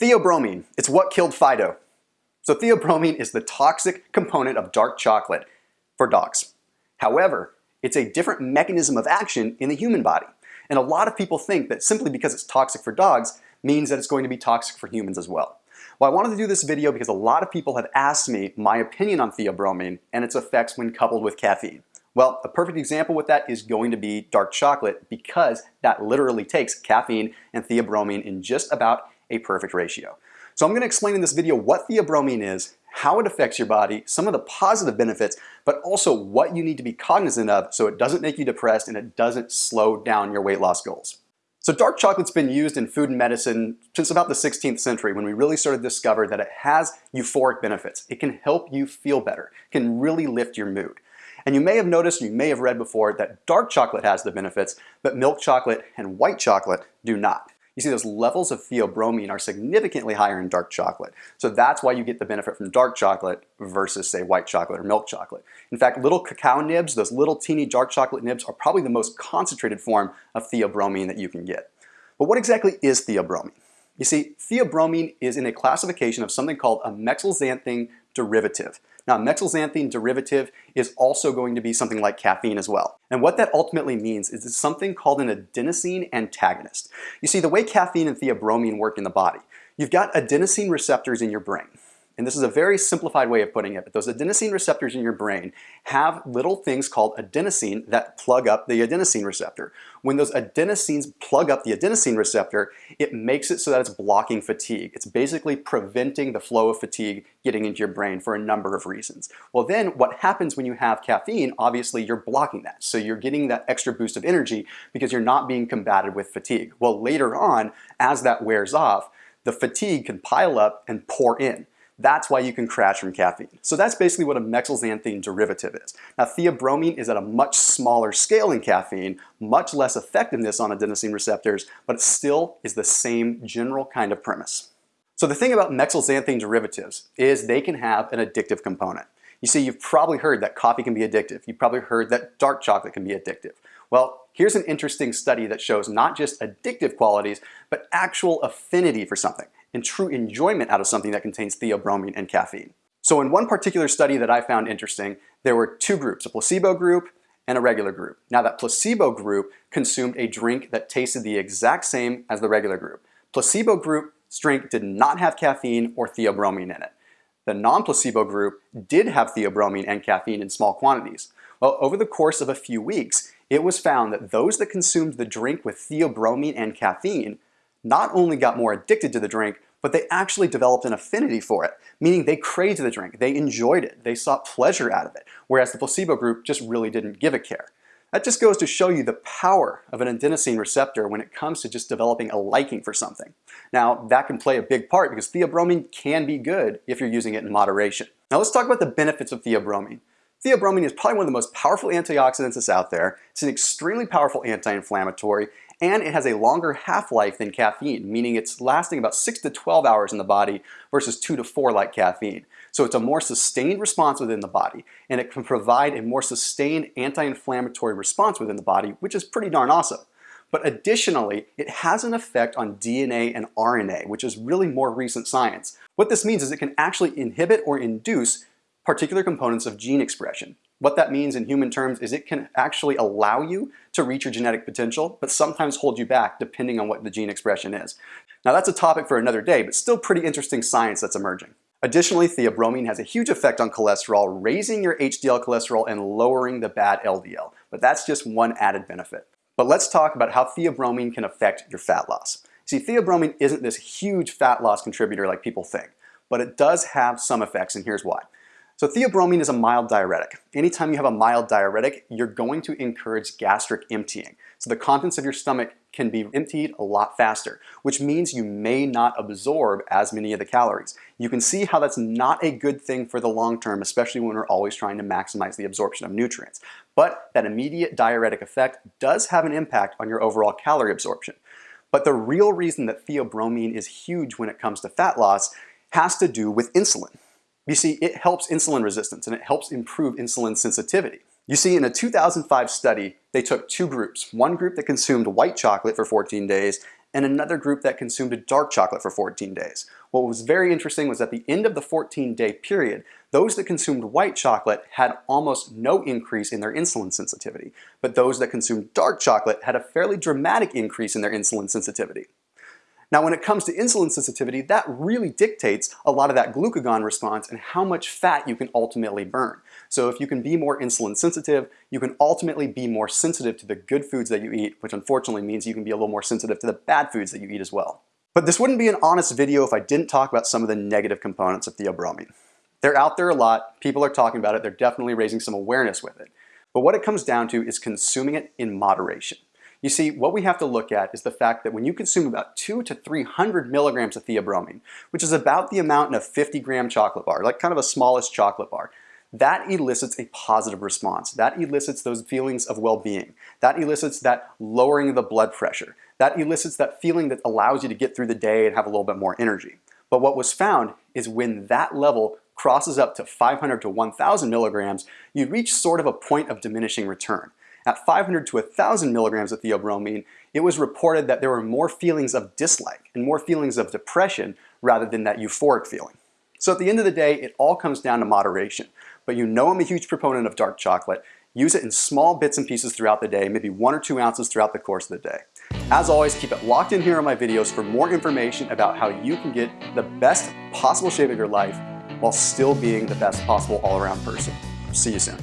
Theobromine, it's what killed Fido. So theobromine is the toxic component of dark chocolate for dogs. However, it's a different mechanism of action in the human body. And a lot of people think that simply because it's toxic for dogs means that it's going to be toxic for humans as well. Well, I wanted to do this video because a lot of people have asked me my opinion on theobromine and its effects when coupled with caffeine. Well, a perfect example with that is going to be dark chocolate because that literally takes caffeine and theobromine in just about a perfect ratio. So I'm going to explain in this video what theobromine is, how it affects your body, some of the positive benefits, but also what you need to be cognizant of so it doesn't make you depressed and it doesn't slow down your weight loss goals. So dark chocolate's been used in food and medicine since about the 16th century when we really started to discover that it has euphoric benefits. It can help you feel better, it can really lift your mood. And you may have noticed, you may have read before, that dark chocolate has the benefits, but milk chocolate and white chocolate do not. You see those levels of theobromine are significantly higher in dark chocolate. So that's why you get the benefit from dark chocolate versus say white chocolate or milk chocolate. In fact, little cacao nibs, those little teeny dark chocolate nibs are probably the most concentrated form of theobromine that you can get. But what exactly is theobromine? You see, theobromine is in a classification of something called a methylxanthine derivative. Now, methylxanthine derivative is also going to be something like caffeine as well. And what that ultimately means is it's something called an adenosine antagonist. You see, the way caffeine and theobromine work in the body, you've got adenosine receptors in your brain and this is a very simplified way of putting it, but those adenosine receptors in your brain have little things called adenosine that plug up the adenosine receptor. When those adenosines plug up the adenosine receptor, it makes it so that it's blocking fatigue. It's basically preventing the flow of fatigue getting into your brain for a number of reasons. Well then, what happens when you have caffeine, obviously you're blocking that. So you're getting that extra boost of energy because you're not being combated with fatigue. Well later on, as that wears off, the fatigue can pile up and pour in. That's why you can crash from caffeine. So that's basically what a methylxanthine derivative is. Now theobromine is at a much smaller scale in caffeine, much less effectiveness on adenosine receptors, but it still is the same general kind of premise. So the thing about methylxanthine derivatives is they can have an addictive component. You see, you've probably heard that coffee can be addictive. You've probably heard that dark chocolate can be addictive. Well, here's an interesting study that shows not just addictive qualities, but actual affinity for something and true enjoyment out of something that contains theobromine and caffeine. So in one particular study that I found interesting, there were two groups, a placebo group and a regular group. Now that placebo group consumed a drink that tasted the exact same as the regular group. Placebo group's drink did not have caffeine or theobromine in it. The non-placebo group did have theobromine and caffeine in small quantities. Well, over the course of a few weeks, it was found that those that consumed the drink with theobromine and caffeine not only got more addicted to the drink, but they actually developed an affinity for it, meaning they craved the drink, they enjoyed it, they sought pleasure out of it, whereas the placebo group just really didn't give a care. That just goes to show you the power of an adenosine receptor when it comes to just developing a liking for something. Now, that can play a big part because theobromine can be good if you're using it in moderation. Now let's talk about the benefits of theobromine. Theobromine is probably one of the most powerful antioxidants that's out there. It's an extremely powerful anti-inflammatory, and it has a longer half-life than caffeine, meaning it's lasting about 6 to 12 hours in the body versus 2 to 4 like caffeine. So it's a more sustained response within the body, and it can provide a more sustained anti-inflammatory response within the body, which is pretty darn awesome. But additionally, it has an effect on DNA and RNA, which is really more recent science. What this means is it can actually inhibit or induce particular components of gene expression. What that means in human terms is it can actually allow you to reach your genetic potential, but sometimes hold you back depending on what the gene expression is. Now that's a topic for another day, but still pretty interesting science that's emerging. Additionally, theobromine has a huge effect on cholesterol, raising your HDL cholesterol and lowering the bad LDL. But that's just one added benefit. But let's talk about how theobromine can affect your fat loss. See, theobromine isn't this huge fat loss contributor like people think, but it does have some effects, and here's why. So theobromine is a mild diuretic. Anytime you have a mild diuretic, you're going to encourage gastric emptying. So the contents of your stomach can be emptied a lot faster, which means you may not absorb as many of the calories. You can see how that's not a good thing for the long term, especially when we're always trying to maximize the absorption of nutrients. But that immediate diuretic effect does have an impact on your overall calorie absorption. But the real reason that theobromine is huge when it comes to fat loss has to do with insulin. You see, it helps insulin resistance and it helps improve insulin sensitivity. You see, in a 2005 study, they took two groups. One group that consumed white chocolate for 14 days and another group that consumed dark chocolate for 14 days. What was very interesting was at the end of the 14 day period, those that consumed white chocolate had almost no increase in their insulin sensitivity, but those that consumed dark chocolate had a fairly dramatic increase in their insulin sensitivity. Now when it comes to insulin sensitivity, that really dictates a lot of that glucagon response and how much fat you can ultimately burn. So if you can be more insulin sensitive, you can ultimately be more sensitive to the good foods that you eat, which unfortunately means you can be a little more sensitive to the bad foods that you eat as well. But this wouldn't be an honest video if I didn't talk about some of the negative components of theobromine. They're out there a lot, people are talking about it, they're definitely raising some awareness with it. But what it comes down to is consuming it in moderation. You see, what we have to look at is the fact that when you consume about two to 300 milligrams of theobromine, which is about the amount in a 50 gram chocolate bar, like kind of a smallest chocolate bar, that elicits a positive response. That elicits those feelings of well-being. That elicits that lowering of the blood pressure. That elicits that feeling that allows you to get through the day and have a little bit more energy. But what was found is when that level crosses up to 500 to 1000 milligrams, you reach sort of a point of diminishing return. At 500 to 1000 milligrams of theobromine, it was reported that there were more feelings of dislike and more feelings of depression rather than that euphoric feeling. So at the end of the day, it all comes down to moderation. But you know I'm a huge proponent of dark chocolate. Use it in small bits and pieces throughout the day, maybe one or two ounces throughout the course of the day. As always, keep it locked in here on my videos for more information about how you can get the best possible shape of your life while still being the best possible all-around person. See you soon.